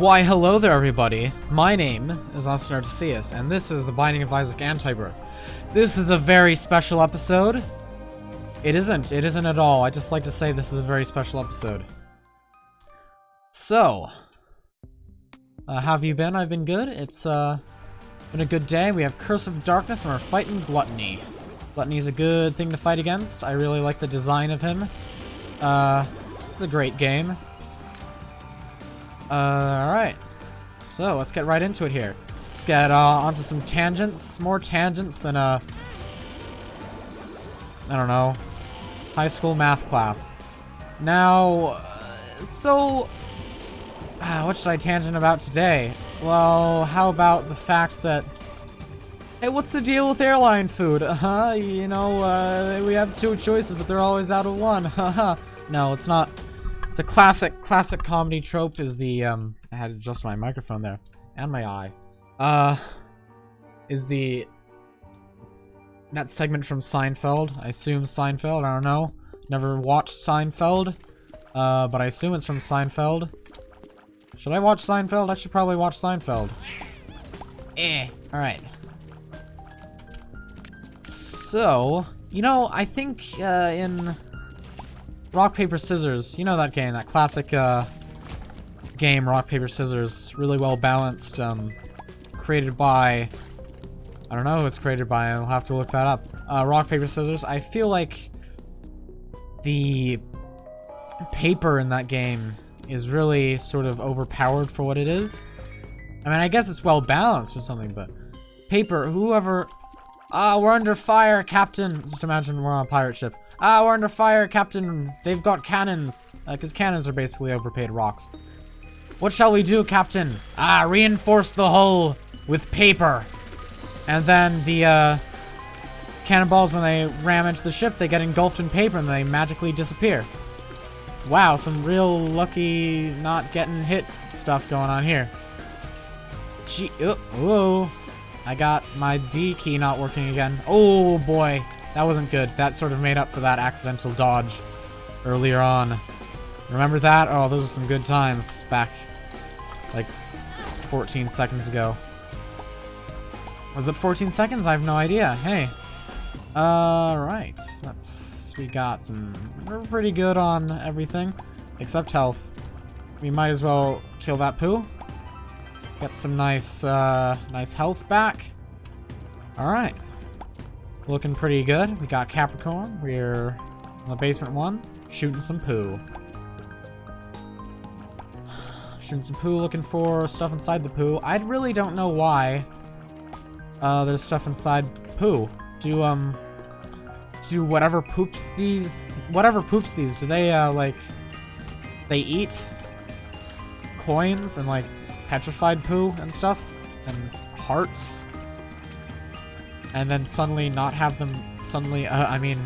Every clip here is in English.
Why, hello there, everybody. My name is Austin and this is the Binding of Isaac Antibirth. This is a very special episode. It isn't. It isn't at all. I just like to say this is a very special episode. So, uh, how have you been? I've been good. It's uh, been a good day. We have Curse of Darkness, and we're fighting Gluttony. Gluttony is a good thing to fight against. I really like the design of him. Uh, it's a great game. Uh, alright. So, let's get right into it here. Let's get uh, onto some tangents. More tangents than, uh... I don't know. High school math class. Now, uh, so... Uh, what should I tangent about today? Well, how about the fact that... Hey, what's the deal with airline food? Uh-huh, you know, uh, we have two choices, but they're always out of one. Haha. no, it's not... It's a classic, classic comedy trope is the, um, I had to adjust my microphone there, and my eye, uh, is the, that segment from Seinfeld, I assume Seinfeld, I don't know, never watched Seinfeld, uh, but I assume it's from Seinfeld. Should I watch Seinfeld? I should probably watch Seinfeld. Eh, alright. So, you know, I think, uh, in Rock, Paper, Scissors. You know that game, that classic uh, game, Rock, Paper, Scissors. Really well balanced. Um, created by... I don't know who it's created by. I'll have to look that up. Uh, Rock, Paper, Scissors. I feel like the paper in that game is really sort of overpowered for what it is. I mean, I guess it's well balanced or something, but paper, whoever... Ah, we're under fire, Captain. Just imagine we're on a pirate ship. Ah, we're under fire, Captain. They've got cannons. Because uh, cannons are basically overpaid rocks. What shall we do, Captain? Ah, reinforce the hull with paper. And then the, uh, cannonballs, when they ram into the ship, they get engulfed in paper and they magically disappear. Wow, some real lucky not getting hit stuff going on here. Gee, oh, whoa. I got my D key not working again. Oh, boy. That wasn't good. That sort of made up for that accidental dodge earlier on. Remember that? Oh, those are some good times back like 14 seconds ago. Was it 14 seconds? I have no idea. Hey. Alright. Uh, Let's... We got some... We're pretty good on everything. Except health. We might as well kill that poo. Get some nice, uh, nice health back. Alright. Looking pretty good. We got Capricorn. We're on the basement one, shooting some poo. Shooting some poo, looking for stuff inside the poo. I really don't know why uh, there's stuff inside poo. Do, um, do whatever poops these, whatever poops these, do they, uh, like, they eat coins and, like, petrified poo and stuff? And hearts? And then suddenly not have them suddenly, uh, I mean,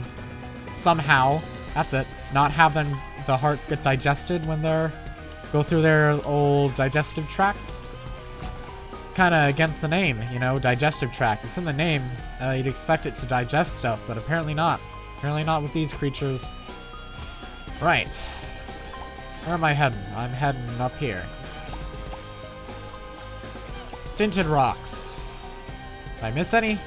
somehow, that's it, not have them, the hearts get digested when they're, go through their old digestive tract. Kind of against the name, you know, digestive tract. It's in the name. Uh, you'd expect it to digest stuff, but apparently not. Apparently not with these creatures. Right. Where am I heading? I'm heading up here. Tinted rocks. Did I miss any?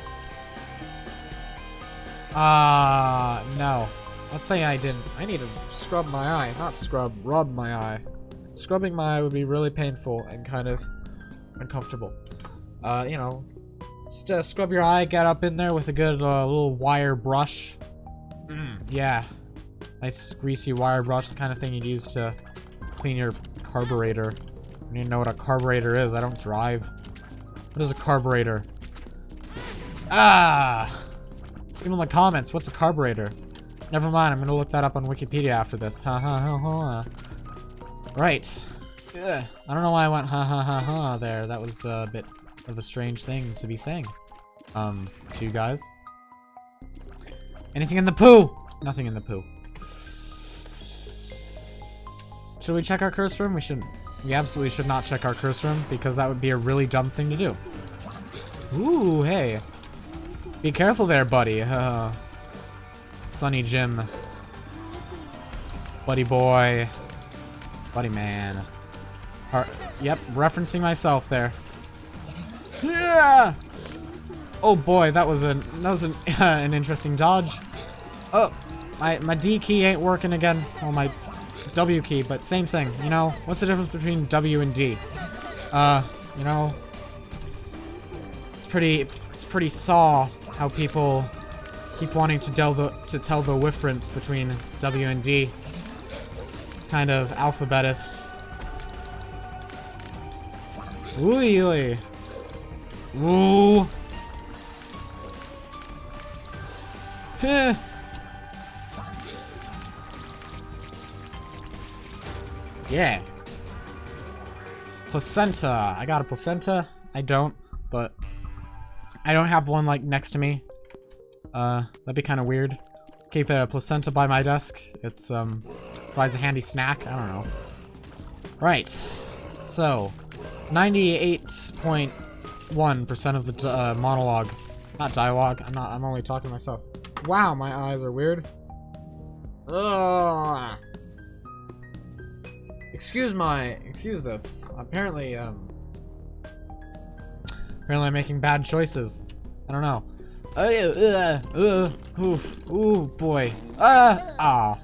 Ah, uh, no. Let's say I didn't. I need to scrub my eye. Not scrub, rub my eye. Scrubbing my eye would be really painful and kind of uncomfortable. Uh, you know, just uh, scrub your eye, get up in there with a good uh, little wire brush. Mm, yeah. Nice greasy wire brush, the kind of thing you'd use to clean your carburetor. Even know what a carburetor is. I don't drive. What is a carburetor? Ah! Even in the comments, what's a carburetor? Never mind, I'm gonna look that up on Wikipedia after this. Ha ha ha ha. Right. Ugh. I don't know why I went ha ha ha ha there. That was a bit of a strange thing to be saying. Um, to you guys. Anything in the poo? Nothing in the poo. Should we check our curse room? We shouldn't. We absolutely should not check our curse room because that would be a really dumb thing to do. Ooh, hey. Be careful there, buddy. Uh, Sunny Jim. Buddy boy. Buddy man. Yep, referencing myself there. Yeah. Oh boy, that was an that was an an interesting dodge. Oh, my my D key ain't working again. Well, my W key, but same thing. You know, what's the difference between W and D? Uh, you know, it's pretty it's pretty saw how people keep wanting to tell the to tell the difference between W and D. It's kind of alphabetist. Ooh, ooh. Ooh. Yeah. Placenta. I got a placenta. I don't, but I don't have one like next to me. Uh, that'd be kind of weird. Keep a placenta by my desk. It's um provides a handy snack. I don't know. Right. So, 98.1% of the uh, monologue, not dialogue. I'm not. I'm only talking to myself. Wow, my eyes are weird. Ugh. Excuse my, excuse this. Apparently, um, apparently I'm making bad choices. I don't know. Uh, uh, uh, oof, ooh, boy. Uh, ah.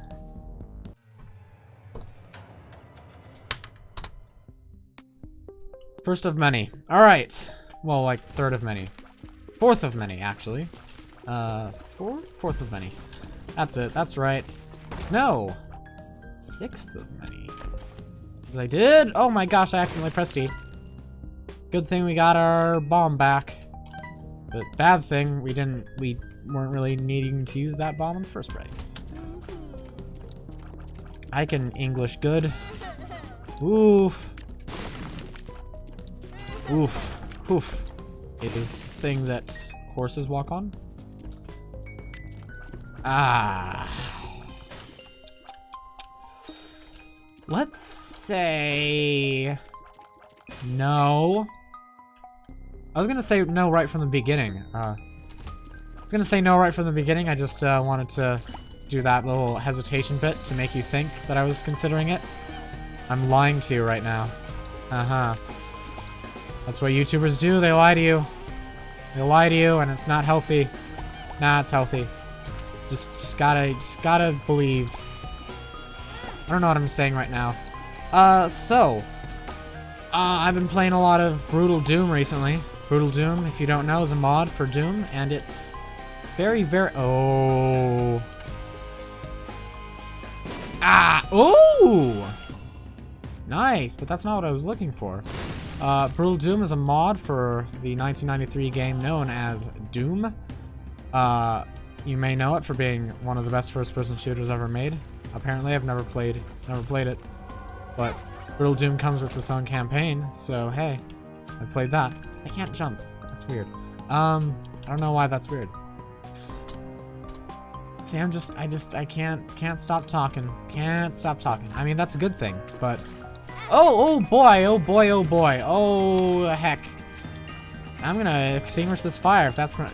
First of many. Alright. Well, like, third of many. Fourth of many, actually. Uh, fourth? Fourth of many. That's it. That's right. No. Sixth of many. I did? Oh my gosh, I accidentally pressed E. Good thing we got our bomb back. But bad thing, we didn't, we weren't really needing to use that bomb in the first place. I can English good. Oof. Oof. Oof. It is the thing that horses walk on. Ah. Let's say... No. I was gonna say no right from the beginning. Uh, I was gonna say no right from the beginning, I just uh, wanted to do that little hesitation bit to make you think that I was considering it. I'm lying to you right now. Uh-huh. That's what YouTubers do, they lie to you. They lie to you, and it's not healthy. Nah, it's healthy. Just, just gotta, just gotta believe. I don't know what I'm saying right now. Uh, so. Uh, I've been playing a lot of Brutal Doom recently. Brutal Doom, if you don't know, is a mod for Doom, and it's very, very... Oh. Ah! Oh! Nice, but that's not what I was looking for. Uh, Brutal Doom is a mod for the 1993 game known as Doom. Uh, you may know it for being one of the best first-person shooters ever made. Apparently, I've never played, never played it, but Brutal Doom comes with its own campaign, so hey, I played that. I can't jump. That's weird. Um, I don't know why that's weird. See, I'm just, I just, I can't, can't stop talking. Can't stop talking. I mean, that's a good thing, but... Oh, oh boy, oh boy, oh boy, oh heck. I'm gonna extinguish this fire if that's what,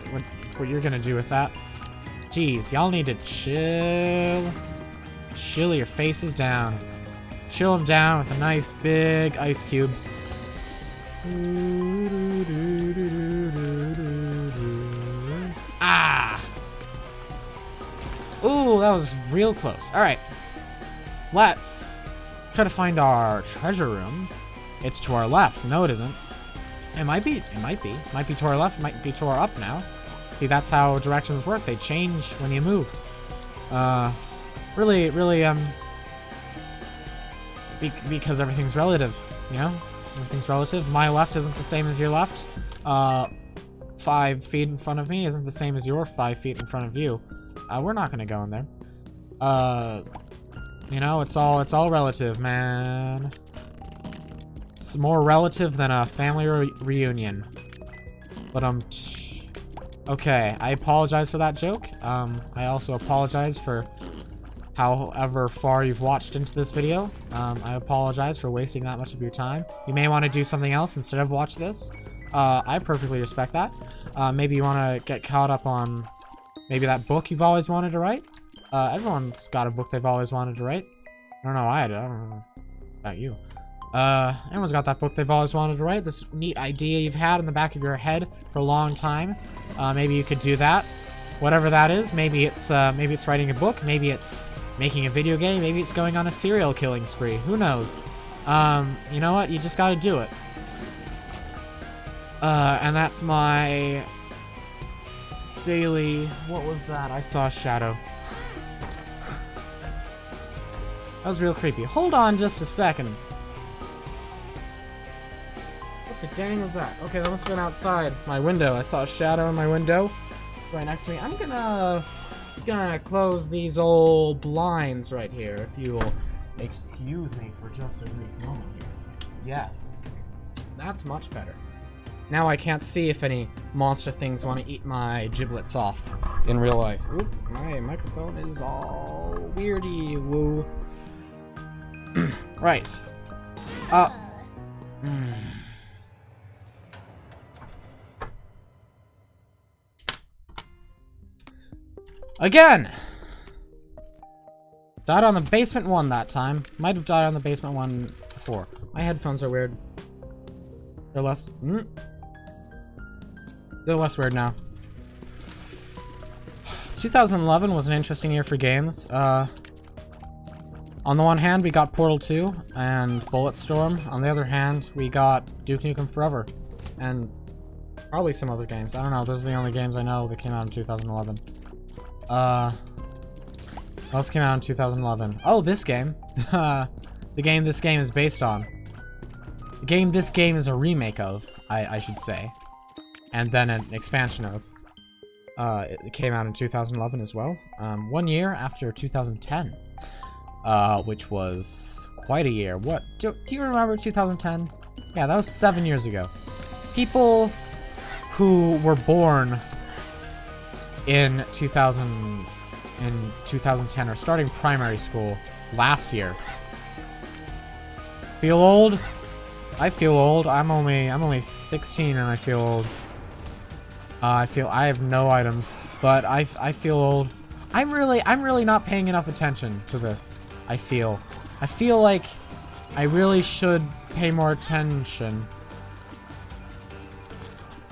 what you're gonna do with that. Jeez, y'all need to chill. Chill your faces down. Chill them down with a nice big ice cube. Ah! Ooh, that was real close. Alright. Let's try to find our treasure room. It's to our left. No, it isn't. It might be. It might be. Might be to our left. Might be to our up now. See, that's how directions work. They change when you move. Uh, really, really, um, be because everything's relative, you know? Everything's relative. My left isn't the same as your left. Uh, five feet in front of me isn't the same as your five feet in front of you. Uh, we're not gonna go in there. Uh, you know, it's all, it's all relative, man. It's more relative than a family re reunion. But, um, okay, I apologize for that joke. Um, I also apologize for however far you've watched into this video. Um, I apologize for wasting that much of your time. You may want to do something else instead of watch this. Uh, I perfectly respect that. Uh, maybe you want to get caught up on maybe that book you've always wanted to write. Uh, everyone's got a book they've always wanted to write. I don't know I, I don't know about you. Uh, everyone's got that book they've always wanted to write. This neat idea you've had in the back of your head for a long time. Uh, maybe you could do that. Whatever that is. Maybe it's, uh, maybe it's writing a book. Maybe it's making a video game. Maybe it's going on a serial killing spree. Who knows? Um, you know what? You just gotta do it. Uh, and that's my daily... What was that? I saw a shadow. That was real creepy. Hold on just a second. What the dang was that? Okay, that must have been outside my window. I saw a shadow in my window right next to me. I'm gonna gonna close these old blinds right here, if you'll excuse me for just a brief moment here. Yes. That's much better. Now I can't see if any monster things want to eat my giblets off in real life. Oop, my microphone is all weirdy woo. right. Uh. Hmm. Again! Died on the basement one that time. Might have died on the basement one before. My headphones are weird. They're less... Mm, less weird now. 2011 was an interesting year for games. Uh, on the one hand, we got Portal 2 and Bulletstorm. On the other hand, we got Duke Nukem Forever. And probably some other games. I don't know. Those are the only games I know that came out in 2011. Uh, what else came out in 2011? Oh, this game. the game this game is based on. The game this game is a remake of, I, I should say. And then an expansion of. Uh, it came out in 2011 as well. Um, one year after 2010. Uh, which was quite a year. What? Do, do you remember 2010? Yeah, that was seven years ago. People who were born in 2000 in 2010 are starting primary school last year. Feel old? I feel old. I'm only I'm only 16 and I feel old. Uh, I feel I have no items, but I, I feel old. I'm really I'm really not paying enough attention to this. I feel. I feel like I really should pay more attention.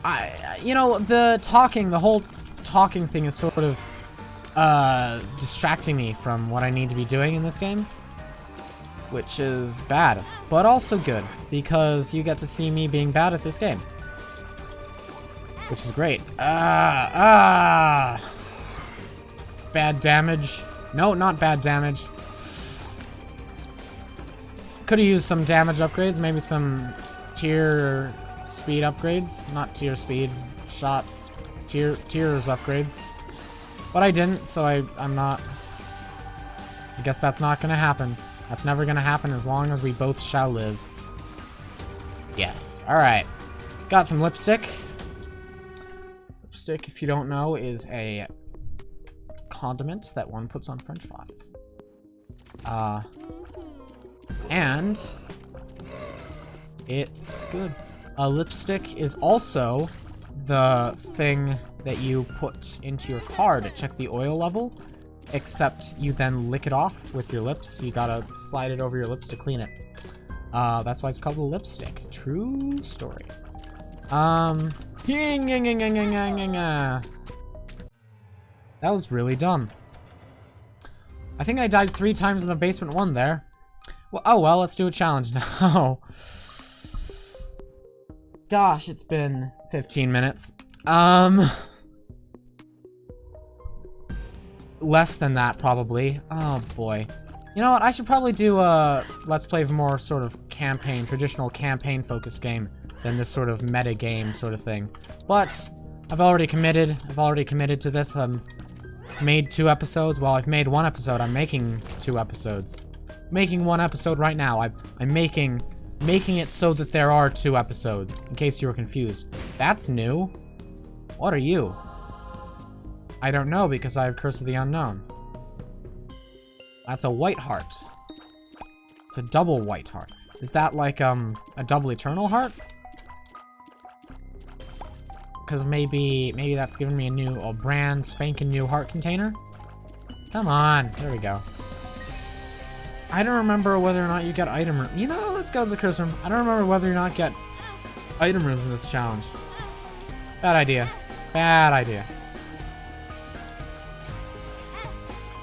I you know the talking the whole talking thing is sort of uh, distracting me from what I need to be doing in this game. Which is bad, but also good, because you get to see me being bad at this game. Which is great. Ah, ah! Bad damage. No, not bad damage. Could have used some damage upgrades, maybe some tear speed upgrades. Not tear speed, shot tear tears upgrades. But I didn't, so I, I'm not... I guess that's not gonna happen. That's never gonna happen as long as we both shall live. Yes. Alright. Got some lipstick. If you don't know, is a condiment that one puts on french fries. Uh, and it's good. A lipstick is also the thing that you put into your car to check the oil level, except you then lick it off with your lips. You gotta slide it over your lips to clean it. Uh, that's why it's called a lipstick. True story. Um, that was really dumb. I think I died three times in the basement one there. Well, oh well, let's do a challenge now. Gosh, it's been 15 minutes. Um... Less than that, probably. Oh, boy. You know what? I should probably do a Let's Play of more sort of campaign, traditional campaign-focused game than this sort of meta game sort of thing. But I've already committed. I've already committed to this. I've made two episodes. Well, I've made one episode. I'm making two episodes. making one episode right now. I, I'm making making it so that there are two episodes, in case you were confused. That's new. What are you? I don't know because I have Curse of the Unknown. That's a white heart. It's a double white heart. Is that like um a double eternal heart? Because maybe maybe that's giving me a new a brand spanking new heart container. Come on, there we go. I don't remember whether or not you get item room. You know, let's go to the curse room. I don't remember whether or not get item rooms in this challenge. Bad idea. Bad idea.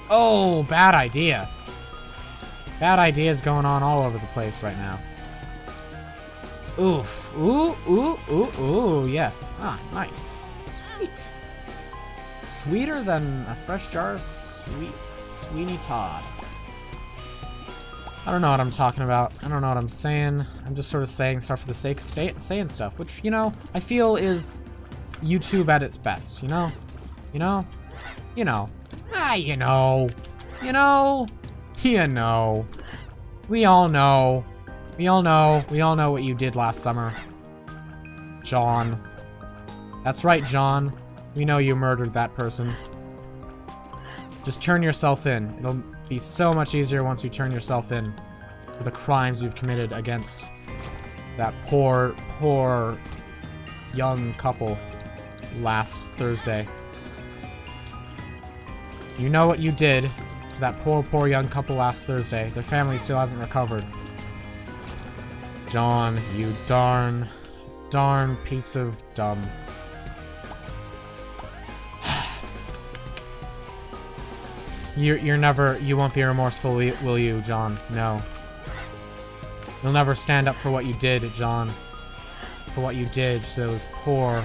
Oh, bad idea. Bad ideas going on all over the place right now. Oof. Ooh, ooh, ooh, ooh, yes. Ah, nice. Sweet. Sweeter than a fresh jar of sweet Sweeney Todd. I don't know what I'm talking about. I don't know what I'm saying. I'm just sort of saying stuff for the sake of saying stuff, which, you know, I feel is YouTube at its best, you know? You know? You know. Ah, you know. You know? You know. We all know. We all know. We all know what you did last summer. John. That's right, John. We know you murdered that person. Just turn yourself in. It'll be so much easier once you turn yourself in for the crimes you've committed against that poor, poor young couple last Thursday. You know what you did to that poor, poor young couple last Thursday. Their family still hasn't recovered. John, you darn, darn piece of dumb. You're, you're never, you won't be remorseful, will you, John? No. You'll never stand up for what you did, John. For what you did to those poor,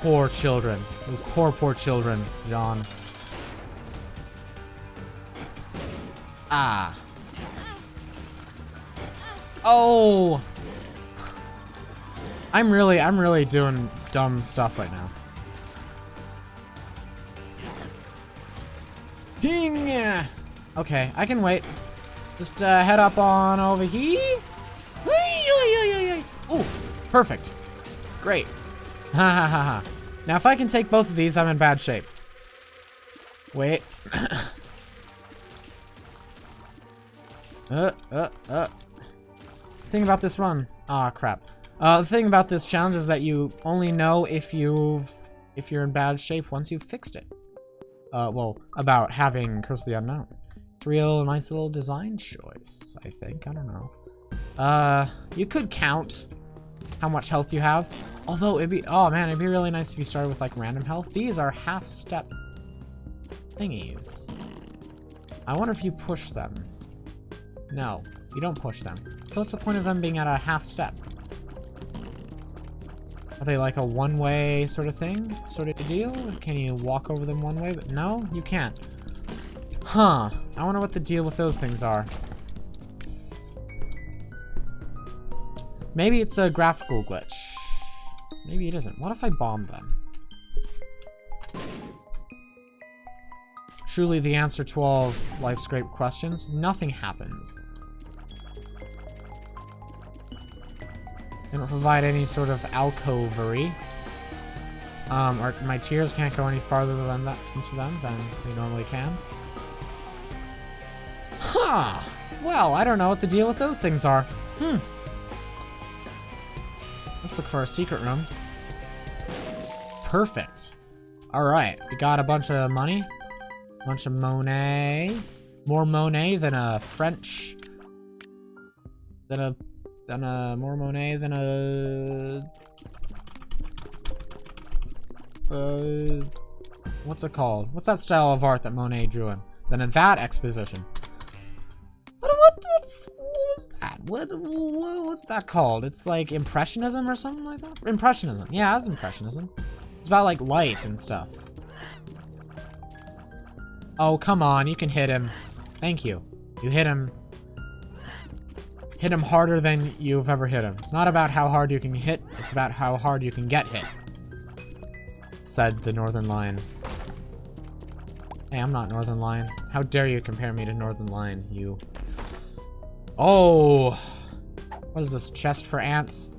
poor children. Those poor, poor children, John. Ah. Oh! I'm really, I'm really doing dumb stuff right now. Ping! Okay, I can wait. Just uh, head up on over here. Ooh, perfect. Great. Ha ha ha ha. Now, if I can take both of these, I'm in bad shape. Wait. uh, uh, uh. Thing about this run. Ah, crap. Uh, the thing about this challenge is that you only know if you've if you're in bad shape once you've fixed it uh, well, about having Curse of the Unknown. It's real nice little design choice, I think. I don't know. Uh, you could count how much health you have. Although, it'd be, oh man, it'd be really nice if you started with like random health. These are half-step thingies. I wonder if you push them. No, you don't push them. So what's the point of them being at a half step? Are they like a one-way sort of thing? Sort of deal? Can you walk over them one way? But no, you can't. Huh. I wonder what the deal with those things are. Maybe it's a graphical glitch. Maybe it isn't. What if I bomb them? Truly the answer to all life's great questions. Nothing happens. They don't provide any sort of alcovery. Um, or my tears can't go any farther than that into them than they normally can. Huh! Well, I don't know what the deal with those things are. Hmm. Let's look for a secret room. Perfect. Alright, we got a bunch of money. A bunch of Monet. More Monet than a French... Than a than a more Monet than a uh what's it called? What's that style of art that Monet drew in? Than in that exposition. What what what's what's that? What what's that called? It's like impressionism or something like that? Impressionism. Yeah, that's impressionism. It's about like light and stuff. Oh, come on, you can hit him. Thank you. You hit him hit him harder than you've ever hit him. It's not about how hard you can hit, it's about how hard you can get hit. Said the Northernlion. Hey, I'm not Northernlion. How dare you compare me to Northernlion, you... Oh! What is this, chest for ants?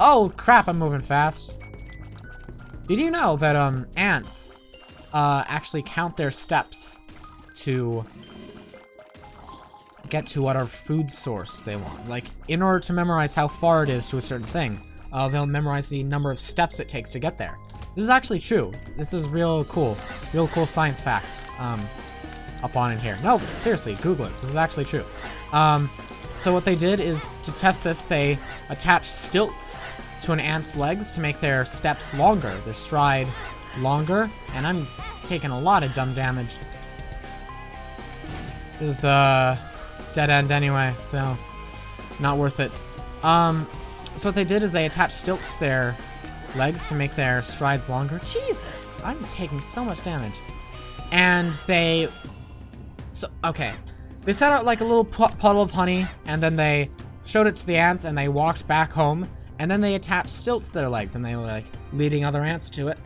Oh, crap, I'm moving fast. Did you know that, um, ants, uh, actually count their steps to get to what our food source they want. Like, in order to memorize how far it is to a certain thing, uh, they'll memorize the number of steps it takes to get there. This is actually true. This is real cool. Real cool science facts. Um, up on in here. No, seriously, Google it. This is actually true. Um, so what they did is, to test this, they attached stilts to an ant's legs to make their steps longer, their stride longer, and I'm taking a lot of dumb damage. This is, uh, dead end anyway, so not worth it. Um, so what they did is they attached stilts to their legs to make their strides longer. Jesus, I'm taking so much damage. And they, so, okay. They set out like a little puddle of honey, and then they showed it to the ants, and they walked back home, and then they attached stilts to their legs, and they were like leading other ants to it.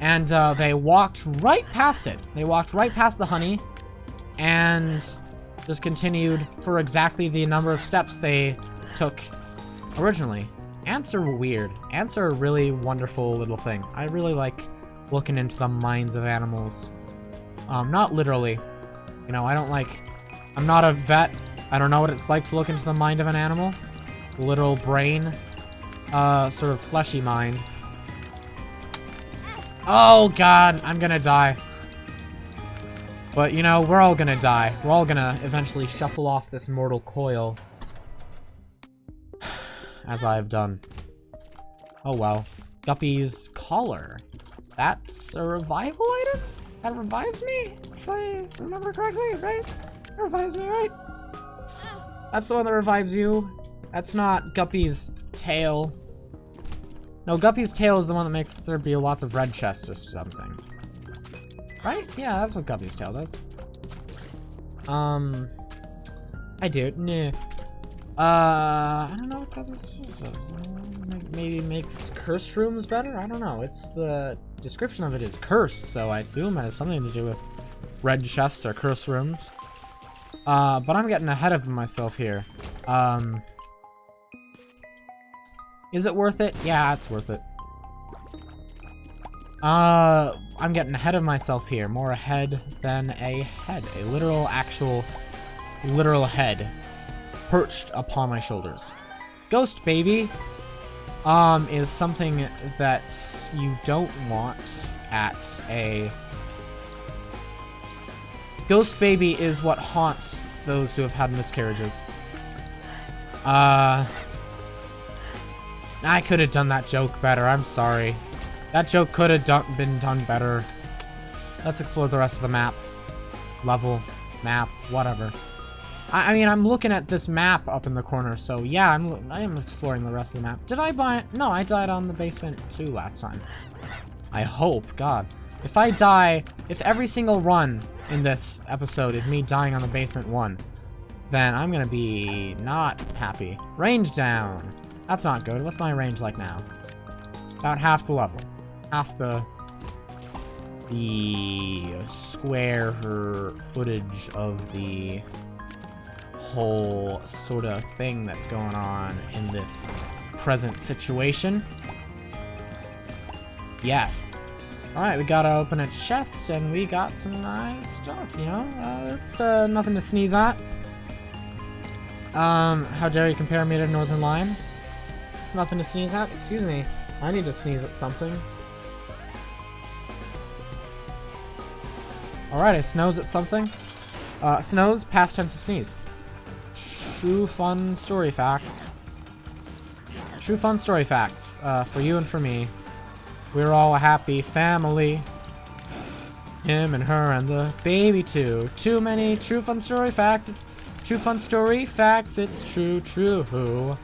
And uh, they walked right past it. They walked right past the honey, and just continued for exactly the number of steps they took originally. Ants are weird. Ants are a really wonderful little thing. I really like looking into the minds of animals. Um, not literally. You know, I don't like... I'm not a vet. I don't know what it's like to look into the mind of an animal. Literal brain. Uh, sort of fleshy mind. Oh, God. I'm gonna die. But, you know, we're all gonna die. We're all gonna eventually shuffle off this mortal coil. As I've done. Oh well. Guppy's collar. That's a revival item? That revives me? If I remember correctly, right? That revives me, right? That's the one that revives you. That's not Guppy's tail. No, Guppy's tail is the one that makes there be lots of red chests or something. Right? Yeah, that's what Guppy's tail does. Um, I do. Nah. Uh, I don't know what Guppy's does. Maybe makes cursed rooms better? I don't know. It's the description of it is cursed, so I assume it has something to do with red chests or cursed rooms. Uh, but I'm getting ahead of myself here. Um, is it worth it? Yeah, it's worth it. Uh, I'm getting ahead of myself here. More ahead than a head. A literal, actual, literal head perched upon my shoulders. Ghost Baby um, is something that you don't want at a... Ghost Baby is what haunts those who have had miscarriages. Uh... I could have done that joke better, I'm sorry. That joke could have done, been done better. Let's explore the rest of the map. Level, map, whatever. I, I, mean, I'm looking at this map up in the corner, so yeah, I'm, I am exploring the rest of the map. Did I buy it? No, I died on the basement too last time. I hope, God. If I die, if every single run in this episode is me dying on the basement one, then I'm gonna be not happy. Range down. That's not good. What's my range like now? About half the level half the the square footage of the whole sort of thing that's going on in this present situation. Yes. Alright, we gotta open a chest, and we got some nice stuff, you know? Uh, it's uh, nothing to sneeze at. Um, how dare you compare me to Northernlion? It's nothing to sneeze at? Excuse me. I need to sneeze at something. Alright, it snows at something. Uh, snows, past tense of sneeze. True fun story facts. True fun story facts, uh, for you and for me. We're all a happy family. Him and her and the baby too. Too many true fun story facts. True fun story facts, it's true, true.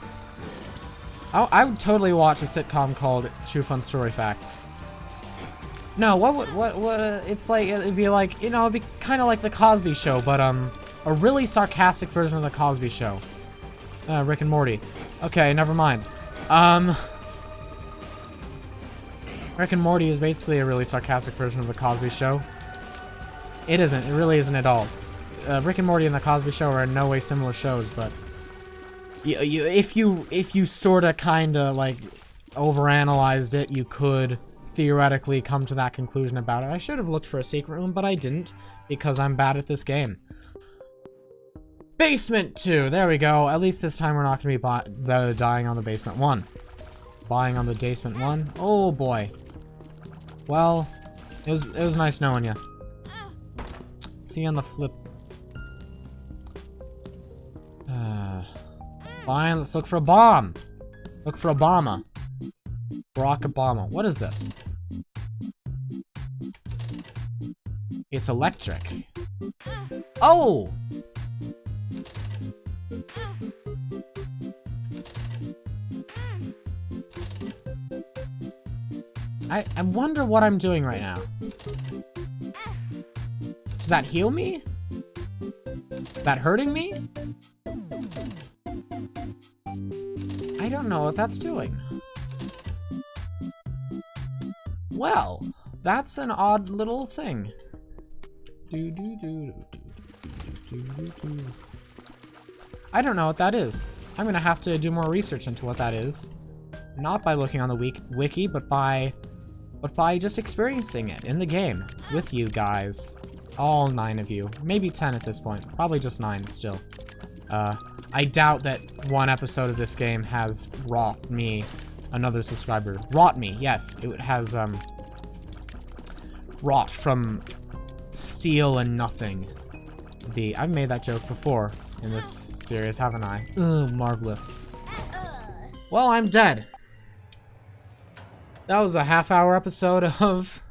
I, I would totally watch a sitcom called True Fun Story Facts. No, what would, what, what, uh, it's like, it'd be like, you know, it'd be kind of like The Cosby Show, but, um, a really sarcastic version of The Cosby Show. Uh, Rick and Morty. Okay, never mind. Um, Rick and Morty is basically a really sarcastic version of The Cosby Show. It isn't, it really isn't at all. Uh, Rick and Morty and The Cosby Show are in no way similar shows, but you, you, if you, if you sorta kinda, like, overanalyzed it, you could theoretically come to that conclusion about it. I should have looked for a secret room, but I didn't, because I'm bad at this game. Basement 2! There we go. At least this time we're not going to be dying on the basement 1. Buying on the basement 1? Oh boy. Well, it was, it was nice knowing you. See you on the flip. Uh, fine, let's look for a bomb. Look for a Obama. Barack Obama. What is this? It's electric. Oh! I, I wonder what I'm doing right now. Does that heal me? Is that hurting me? I don't know what that's doing. Well, that's an odd little thing. I don't know what that is. I'm gonna have to do more research into what that is. Not by looking on the wiki, but by but by just experiencing it in the game with you guys. All nine of you. Maybe ten at this point. Probably just nine still. Uh, I doubt that one episode of this game has wrought me another subscriber. Rot me, yes. It has, um, wrought from steel and nothing. The, I've made that joke before in this series, haven't I? Ugh, marvelous. Well, I'm dead. That was a half hour episode of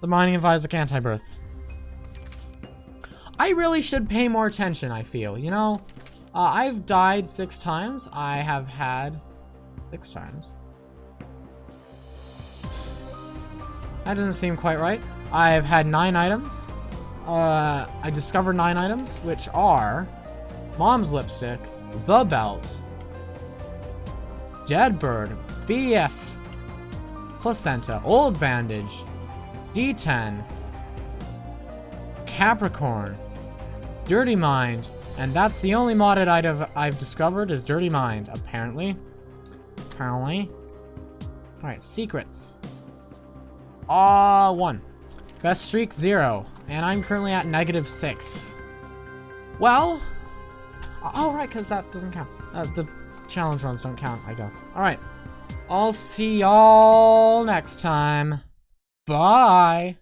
The Binding of Isaac Antibirth. I really should pay more attention, I feel, you know? Uh, I've died six times. I have had... Six times. That doesn't seem quite right. I've had nine items. Uh, I discovered nine items, which are... Mom's Lipstick, The Belt, Dead Bird, BF, Placenta, Old Bandage, D10, Capricorn, Dirty Mind, and that's the only modded item I've discovered is Dirty Mind, apparently. Apparently. Alright, secrets. Ah, one. Best streak, zero. And I'm currently at negative six. Well, oh, right, because that doesn't count. Uh, the challenge runs don't count, I guess. Alright. I'll see y'all next time. Bye.